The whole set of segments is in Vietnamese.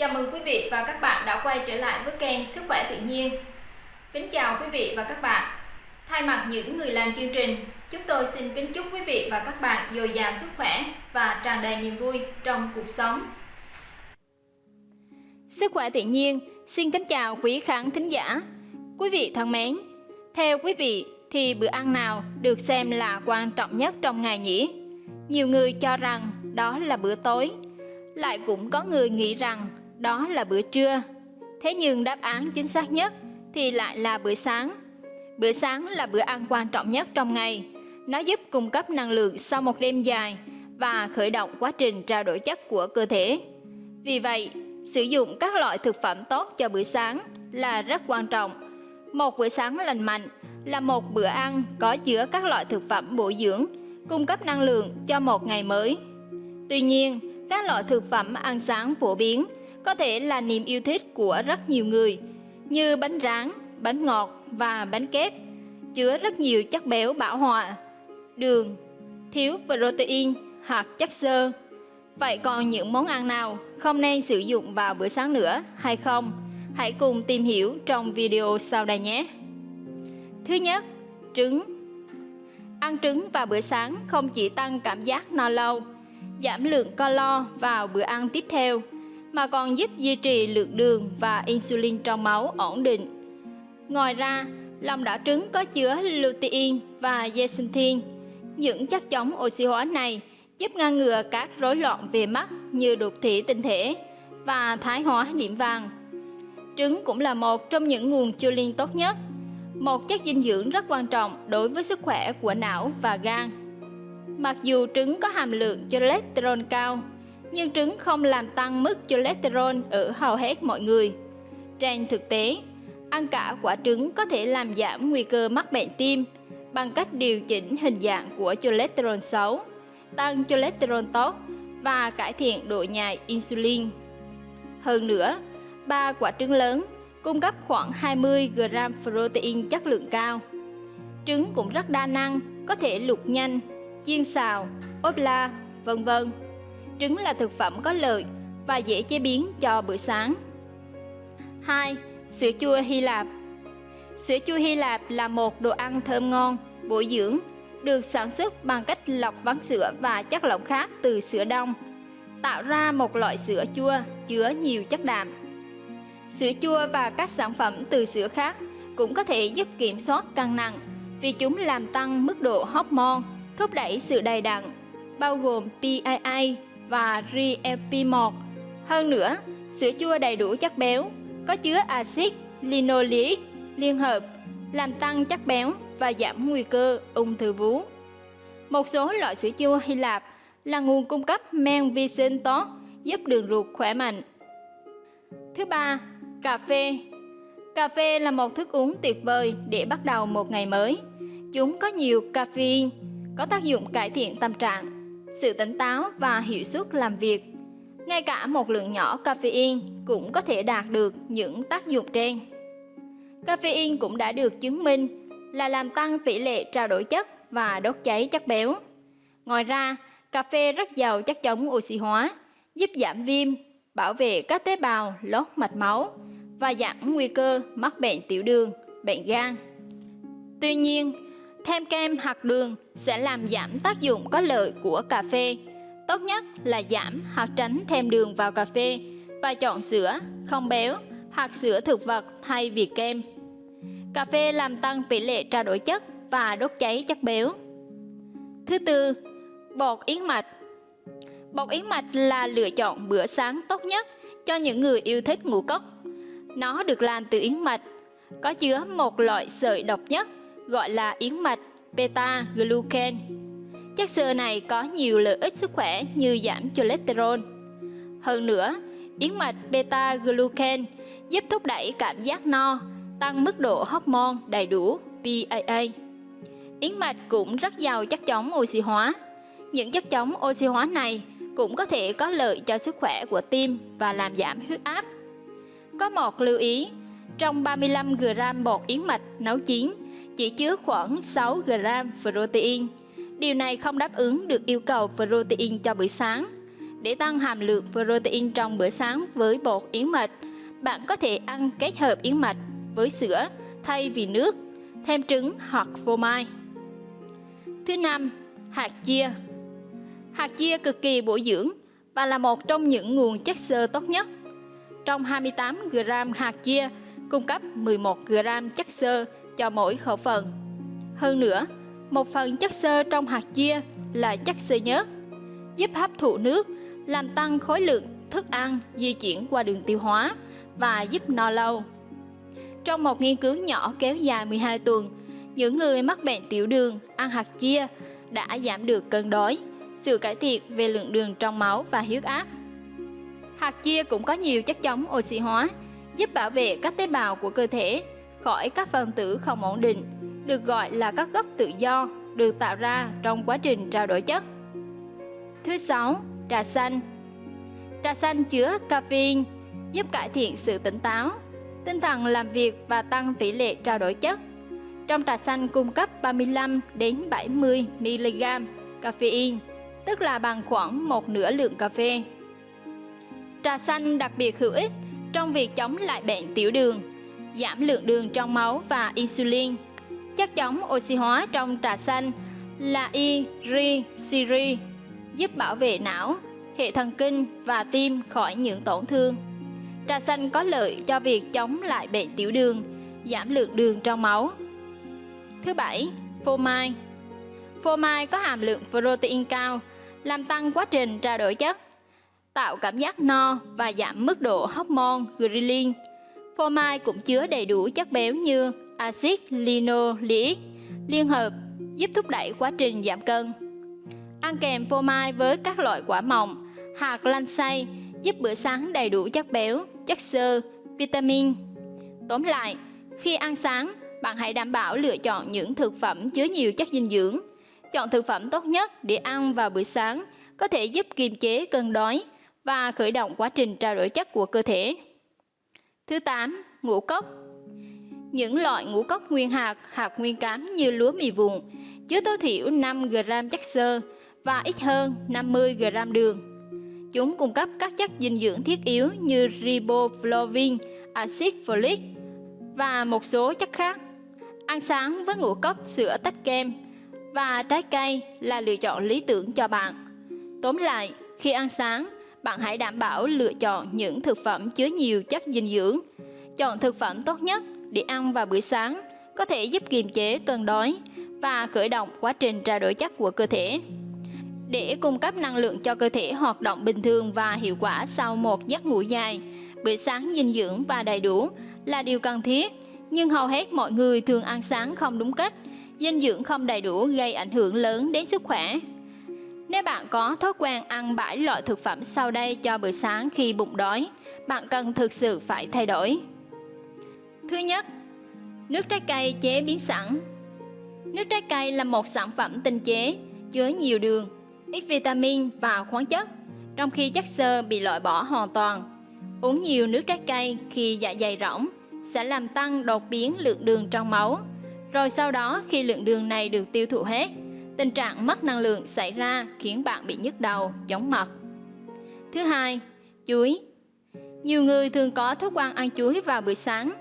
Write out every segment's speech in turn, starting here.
Chào mừng quý vị và các bạn đã quay trở lại với kênh Sức khỏe tự nhiên. Kính chào quý vị và các bạn. Thay mặt những người làm chương trình, chúng tôi xin kính chúc quý vị và các bạn dồi dào sức khỏe và tràn đầy niềm vui trong cuộc sống. Sức khỏe tự nhiên xin kính chào quý khán thính giả. Quý vị thân mến, theo quý vị thì bữa ăn nào được xem là quan trọng nhất trong ngày nhỉ? Nhiều người cho rằng đó là bữa tối, lại cũng có người nghĩ rằng đó là bữa trưa. Thế nhưng đáp án chính xác nhất thì lại là bữa sáng. Bữa sáng là bữa ăn quan trọng nhất trong ngày. Nó giúp cung cấp năng lượng sau một đêm dài và khởi động quá trình trao đổi chất của cơ thể. Vì vậy, sử dụng các loại thực phẩm tốt cho bữa sáng là rất quan trọng. Một bữa sáng lành mạnh là một bữa ăn có chứa các loại thực phẩm bổ dưỡng, cung cấp năng lượng cho một ngày mới. Tuy nhiên, các loại thực phẩm ăn sáng phổ biến có thể là niềm yêu thích của rất nhiều người, như bánh rán, bánh ngọt và bánh kép, chứa rất nhiều chất béo bão hòa, đường, thiếu protein hoặc chất xơ. Vậy còn những món ăn nào không nên sử dụng vào bữa sáng nữa hay không? Hãy cùng tìm hiểu trong video sau đây nhé. Thứ nhất, trứng. Ăn trứng vào bữa sáng không chỉ tăng cảm giác no lâu, giảm lượng calo vào bữa ăn tiếp theo, mà còn giúp duy trì lượng đường và insulin trong máu ổn định. Ngoài ra, lòng đỏ trứng có chứa lutein và zeaxanthin. Những chất chống oxy hóa này giúp ngăn ngừa các rối loạn về mắt như đục thủy tinh thể và thái hóa điểm vàng. Trứng cũng là một trong những nguồn choline tốt nhất, một chất dinh dưỡng rất quan trọng đối với sức khỏe của não và gan. Mặc dù trứng có hàm lượng cholesterol cao, nhưng trứng không làm tăng mức cholesterol ở hầu hết mọi người. Trên thực tế, ăn cả quả trứng có thể làm giảm nguy cơ mắc bệnh tim bằng cách điều chỉnh hình dạng của cholesterol xấu, tăng cholesterol tốt và cải thiện độ nhạy insulin. Hơn nữa, ba quả trứng lớn cung cấp khoảng 20 g protein chất lượng cao. Trứng cũng rất đa năng, có thể luộc nhanh, chiên xào, ốp la, vân vân. Trứng là thực phẩm có lợi và dễ chế biến cho bữa sáng. 2. Sữa chua Hy Lạp Sữa chua Hy Lạp là một đồ ăn thơm ngon, bổ dưỡng, được sản xuất bằng cách lọc ván sữa và chất lỏng khác từ sữa đông, tạo ra một loại sữa chua chứa nhiều chất đạm. Sữa chua và các sản phẩm từ sữa khác cũng có thể giúp kiểm soát cân nặng vì chúng làm tăng mức độ hormone, thúc đẩy sự đầy đặn, bao gồm PII và GLP-1. Hơn nữa, sữa chua đầy đủ chất béo, có chứa axit linoleic liên hợp, làm tăng chất béo và giảm nguy cơ ung thư vú. Một số loại sữa chua Hy Lạp là nguồn cung cấp men vi sinh tốt, giúp đường ruột khỏe mạnh. Thứ ba, cà phê. Cà phê là một thức uống tuyệt vời để bắt đầu một ngày mới. Chúng có nhiều caffeine, có tác dụng cải thiện tâm trạng, sự tỉnh táo và hiệu suất làm việc. Ngay cả một lượng nhỏ caffeine cũng có thể đạt được những tác dụng trên. Caffeine cũng đã được chứng minh là làm tăng tỷ lệ trao đổi chất và đốt cháy chất béo. Ngoài ra, cà phê rất giàu chất chống oxy hóa, giúp giảm viêm, bảo vệ các tế bào lót mạch máu và giảm nguy cơ mắc bệnh tiểu đường, bệnh gan. Tuy nhiên, Thêm kem hoặc đường sẽ làm giảm tác dụng có lợi của cà phê. Tốt nhất là giảm hoặc tránh thêm đường vào cà phê và chọn sữa không béo hoặc sữa thực vật thay vì kem. Cà phê làm tăng tỷ lệ trao đổi chất và đốt cháy chất béo. Thứ tư, bột yến mạch. Bột yến mạch là lựa chọn bữa sáng tốt nhất cho những người yêu thích ngũ cốc. Nó được làm từ yến mạch, có chứa một loại sợi độc nhất gọi là yến mạch beta glucan. Chất xơ này có nhiều lợi ích sức khỏe như giảm cholesterol. Hơn nữa, yến mạch beta glucan giúp thúc đẩy cảm giác no, tăng mức độ hormone đầy đủ PAA. Yến mạch cũng rất giàu chất chống oxy hóa. Những chất chống oxy hóa này cũng có thể có lợi cho sức khỏe của tim và làm giảm huyết áp. Có một lưu ý, trong 35 g bột yến mạch nấu chín chỉ chứa khoảng 6 g protein. Điều này không đáp ứng được yêu cầu protein cho bữa sáng. Để tăng hàm lượng protein trong bữa sáng với bột yến mạch, bạn có thể ăn kết hợp yến mạch với sữa thay vì nước, thêm trứng hoặc phô mai. Thứ năm, hạt chia. Hạt chia cực kỳ bổ dưỡng và là một trong những nguồn chất xơ tốt nhất. Trong 28 g hạt chia cung cấp 11 g chất xơ cho mỗi khẩu phần. Hơn nữa, một phần chất xơ trong hạt chia là chất xơ nhớt, giúp hấp thụ nước, làm tăng khối lượng thức ăn di chuyển qua đường tiêu hóa và giúp no lâu. Trong một nghiên cứu nhỏ kéo dài 12 tuần, những người mắc bệnh tiểu đường ăn hạt chia đã giảm được cân đói, sự cải thiện về lượng đường trong máu và huyết áp. Hạt chia cũng có nhiều chất chống oxy hóa, giúp bảo vệ các tế bào của cơ thể khỏi các phần tử không ổn định, được gọi là các gốc tự do được tạo ra trong quá trình trao đổi chất. Thứ sáu, trà xanh. Trà xanh chứa caffeine, giúp cải thiện sự tỉnh táo, tinh thần làm việc và tăng tỷ lệ trao đổi chất. Trong trà xanh cung cấp 35 đến 70 mg caffeine, tức là bằng khoảng một nửa lượng cà phê. Trà xanh đặc biệt hữu ích trong việc chống lại bệnh tiểu đường, giảm lượng đường trong máu và insulin. Chất chống oxy hóa trong trà xanh là irisiri, giúp bảo vệ não, hệ thần kinh và tim khỏi những tổn thương. Trà xanh có lợi cho việc chống lại bệnh tiểu đường, giảm lượng đường trong máu. Thứ bảy, phô mai. Phô mai có hàm lượng protein cao, làm tăng quá trình trao đổi chất, tạo cảm giác no và giảm mức độ hormone ghrelin. Phô mai cũng chứa đầy đủ chất béo như axit linoleic liên hợp giúp thúc đẩy quá trình giảm cân. Ăn kèm phô mai với các loại quả mọng, hạt lanh xay giúp bữa sáng đầy đủ chất béo, chất xơ, vitamin. Tóm lại, khi ăn sáng, bạn hãy đảm bảo lựa chọn những thực phẩm chứa nhiều chất dinh dưỡng. Chọn thực phẩm tốt nhất để ăn vào buổi sáng có thể giúp kiềm chế cơn đói và khởi động quá trình trao đổi chất của cơ thể. Thứ 8. Ngũ cốc Những loại ngũ cốc nguyên hạt, hạt nguyên cám như lúa mì vụn chứa tối thiểu 5 g chất xơ và ít hơn 50 g đường. Chúng cung cấp các chất dinh dưỡng thiết yếu như riboflavin, axit folic và một số chất khác. Ăn sáng với ngũ cốc sữa tách kem và trái cây là lựa chọn lý tưởng cho bạn. Tóm lại, khi ăn sáng, bạn hãy đảm bảo lựa chọn những thực phẩm chứa nhiều chất dinh dưỡng. Chọn thực phẩm tốt nhất để ăn vào buổi sáng có thể giúp kiềm chế cơn đói và khởi động quá trình trao đổi chất của cơ thể. Để cung cấp năng lượng cho cơ thể hoạt động bình thường và hiệu quả sau một giấc ngủ dài, bữa sáng dinh dưỡng và đầy đủ là điều cần thiết, nhưng hầu hết mọi người thường ăn sáng không đúng cách, dinh dưỡng không đầy đủ gây ảnh hưởng lớn đến sức khỏe. Nếu bạn có thói quen ăn 7 loại thực phẩm sau đây cho bữa sáng khi bụng đói, bạn cần thực sự phải thay đổi. Thứ nhất, nước trái cây chế biến sẵn. Nước trái cây là một sản phẩm tinh chế, chứa nhiều đường, ít vitamin và khoáng chất, trong khi chất xơ bị loại bỏ hoàn toàn. Uống nhiều nước trái cây khi dạ dày rỗng sẽ làm tăng đột biến lượng đường trong máu. Rồi sau đó khi lượng đường này được tiêu thụ hết, tình trạng mất năng lượng xảy ra khiến bạn bị nhức đầu, chóng mặt. Thứ hai, chuối. Nhiều người thường có thói quen ăn chuối vào buổi sáng.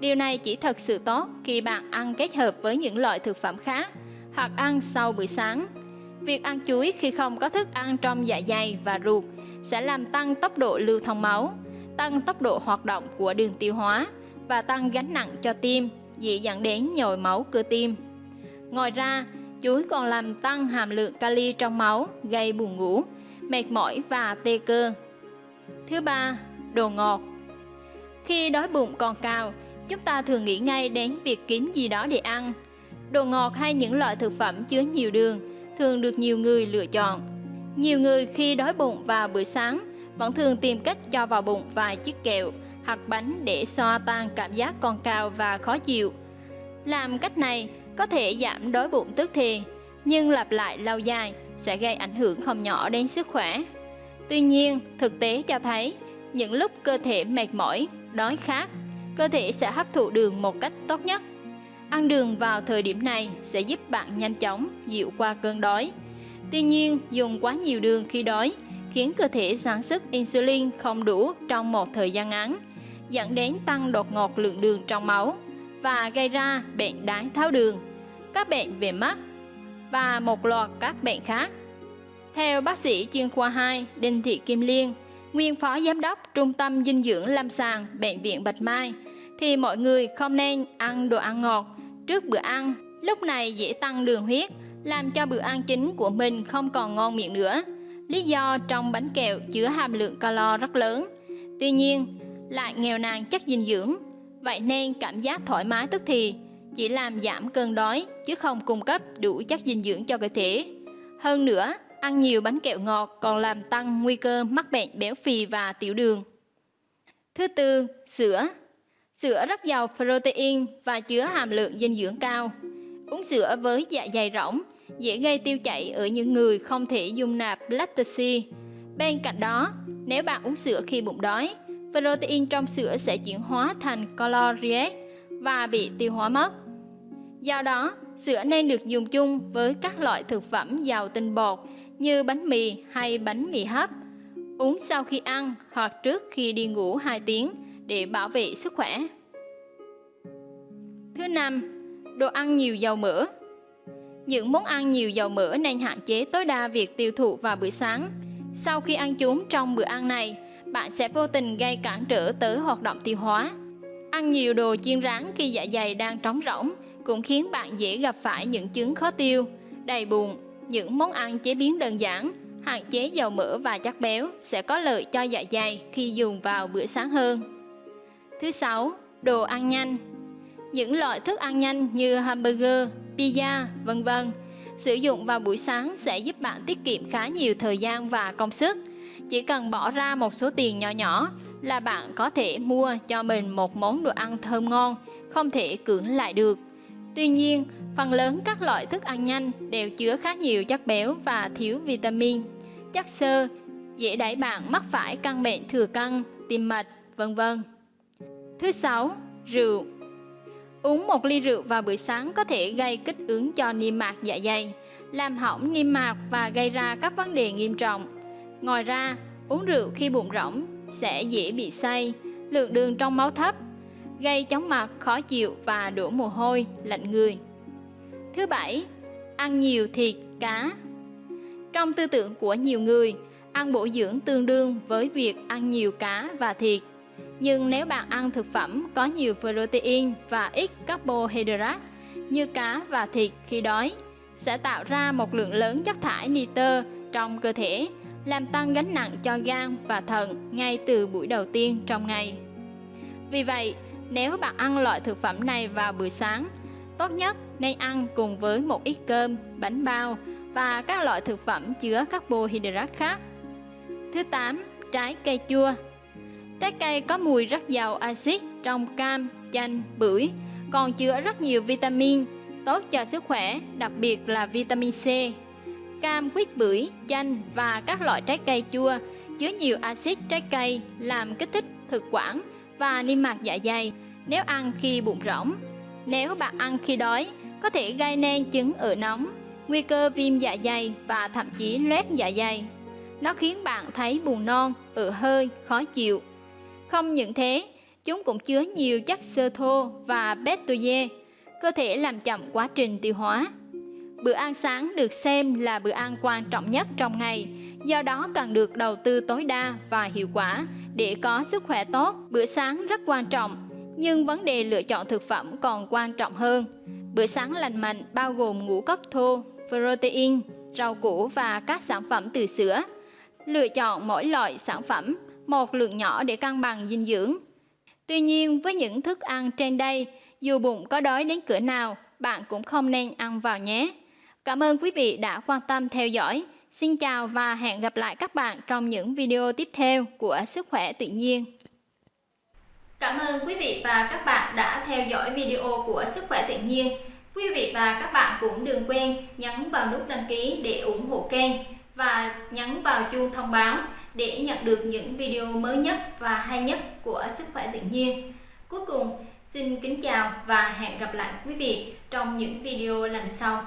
Điều này chỉ thật sự tốt khi bạn ăn kết hợp với những loại thực phẩm khác hoặc ăn sau buổi sáng. Việc ăn chuối khi không có thức ăn trong dạ dày và ruột sẽ làm tăng tốc độ lưu thông máu, tăng tốc độ hoạt động của đường tiêu hóa và tăng gánh nặng cho tim, dễ dẫn đến nhồi máu cơ tim. Ngoài ra, chuối còn làm tăng hàm lượng kali trong máu, gây buồn ngủ, mệt mỏi và tê cơ. Thứ ba, đồ ngọt. Khi đói bụng còn cao, chúng ta thường nghĩ ngay đến việc kiếm gì đó để ăn. Đồ ngọt hay những loại thực phẩm chứa nhiều đường thường được nhiều người lựa chọn. Nhiều người khi đói bụng vào buổi sáng vẫn thường tìm cách cho vào bụng vài chiếc kẹo hoặc bánh để xoa tan cảm giác còn cao và khó chịu. Làm cách này có thể giảm đói bụng tức thì, nhưng lặp lại lâu dài sẽ gây ảnh hưởng không nhỏ đến sức khỏe. Tuy nhiên, thực tế cho thấy, những lúc cơ thể mệt mỏi, đói khát, cơ thể sẽ hấp thụ đường một cách tốt nhất. Ăn đường vào thời điểm này sẽ giúp bạn nhanh chóng dịu qua cơn đói. Tuy nhiên, dùng quá nhiều đường khi đói khiến cơ thể sản xuất insulin không đủ trong một thời gian ngắn, dẫn đến tăng đột ngột lượng đường trong máu và gây ra bệnh đái tháo đường, các bệnh về mắt và một loạt các bệnh khác. Theo bác sĩ chuyên khoa 2 Đinh Thị Kim Liên, nguyên phó giám đốc Trung tâm Dinh dưỡng Lâm sàng Bệnh viện Bạch Mai, thì mọi người không nên ăn đồ ăn ngọt trước bữa ăn. Lúc này dễ tăng đường huyết, làm cho bữa ăn chính của mình không còn ngon miệng nữa. Lý do trong bánh kẹo chứa hàm lượng calo rất lớn. Tuy nhiên, lại nghèo nàn chất dinh dưỡng, vậy nên cảm giác thoải mái tức thì chỉ làm giảm cơn đói chứ không cung cấp đủ chất dinh dưỡng cho cơ thể. Hơn nữa, ăn nhiều bánh kẹo ngọt còn làm tăng nguy cơ mắc bệnh béo phì và tiểu đường. Thứ tư, sữa. Sữa rất giàu protein và chứa hàm lượng dinh dưỡng cao. Uống sữa với dạ dày rỗng dễ gây tiêu chảy ở những người không thể dung nạp lactose. Bên cạnh đó, nếu bạn uống sữa khi bụng đói, protein trong sữa sẽ chuyển hóa thành calories và bị tiêu hóa mất. Do đó, sữa nên được dùng chung với các loại thực phẩm giàu tinh bột như bánh mì hay bánh mì hấp. Uống sau khi ăn hoặc trước khi đi ngủ 2 tiếng để bảo vệ sức khỏe. Thứ năm, đồ ăn nhiều dầu mỡ. Những món ăn nhiều dầu mỡ nên hạn chế tối đa việc tiêu thụ vào buổi sáng. Sau khi ăn chúng trong bữa ăn này, bạn sẽ vô tình gây cản trở tới hoạt động tiêu hóa. Ăn nhiều đồ chiên rán khi dạ dày đang trống rỗng cũng khiến bạn dễ gặp phải những chứng khó tiêu, đầy bụng. Những món ăn chế biến đơn giản, hạn chế dầu mỡ và chất béo sẽ có lợi cho dạ dày khi dùng vào bữa sáng hơn. Thứ sáu, đồ ăn nhanh. Những loại thức ăn nhanh như hamburger, pizza, vân vân sử dụng vào buổi sáng sẽ giúp bạn tiết kiệm khá nhiều thời gian và công sức. Chỉ cần bỏ ra một số tiền nhỏ nhỏ là bạn có thể mua cho mình một món đồ ăn thơm ngon, không thể cưỡng lại được. Tuy nhiên, phần lớn các loại thức ăn nhanh đều chứa khá nhiều chất béo và thiếu vitamin, chất xơ, dễ đẩy bạn mắc phải căn bệnh thừa cân, tim mạch, vân vân. Thứ sáu, rượu. Uống một ly rượu vào buổi sáng có thể gây kích ứng cho niêm mạc dạ dày, làm hỏng niêm mạc và gây ra các vấn đề nghiêm trọng. Ngoài ra, uống rượu khi bụng rỗng sẽ dễ bị say, lượng đường trong máu thấp, gây chóng mặt, khó chịu và đổ mồ hôi, lạnh người. Thứ bảy, ăn nhiều thịt, cá. Trong tư tưởng của nhiều người, ăn bổ dưỡng tương đương với việc ăn nhiều cá và thịt. Nhưng nếu bạn ăn thực phẩm có nhiều protein và ít carbohydrate như cá và thịt khi đói, sẽ tạo ra một lượng lớn chất thải nitơ trong cơ thể, làm tăng gánh nặng cho gan và thận ngay từ buổi đầu tiên trong ngày. Vì vậy, nếu bạn ăn loại thực phẩm này vào buổi sáng, tốt nhất nên ăn cùng với một ít cơm, bánh bao và các loại thực phẩm chứa carbohydrate khác. Thứ 8. Trái cây chua Trái cây có mùi rất giàu axit trong cam, chanh, bưởi, còn chứa rất nhiều vitamin, tốt cho sức khỏe, đặc biệt là vitamin C. Cam, quýt, bưởi, chanh và các loại trái cây chua chứa nhiều axit trái cây làm kích thích thực quản và niêm mạc dạ dày nếu ăn khi bụng rỗng. Nếu bạn ăn khi đói, có thể gây nên chứng ở nóng, nguy cơ viêm dạ dày và thậm chí loét dạ dày. Nó khiến bạn thấy buồn non, ở hơi, khó chịu. Không những thế, chúng cũng chứa nhiều chất xơ thô và betoye, cơ thể làm chậm quá trình tiêu hóa. Bữa ăn sáng được xem là bữa ăn quan trọng nhất trong ngày, do đó cần được đầu tư tối đa và hiệu quả để có sức khỏe tốt. Bữa sáng rất quan trọng, nhưng vấn đề lựa chọn thực phẩm còn quan trọng hơn. Bữa sáng lành mạnh bao gồm ngũ cốc thô, protein, rau củ và các sản phẩm từ sữa. Lựa chọn mỗi loại sản phẩm một lượng nhỏ để cân bằng dinh dưỡng. Tuy nhiên, với những thức ăn trên đây, dù bụng có đói đến cửa nào, bạn cũng không nên ăn vào nhé. Cảm ơn quý vị đã quan tâm theo dõi. Xin chào và hẹn gặp lại các bạn trong những video tiếp theo của Sức khỏe tự nhiên. Cảm ơn quý vị và các bạn đã theo dõi video của Sức khỏe tự nhiên. Quý vị và các bạn cũng đừng quên nhấn vào nút đăng ký để ủng hộ kênh và nhấn vào chuông thông báo để nhận được những video mới nhất và hay nhất của Sức khỏe tự nhiên. Cuối cùng, xin kính chào và hẹn gặp lại quý vị trong những video lần sau.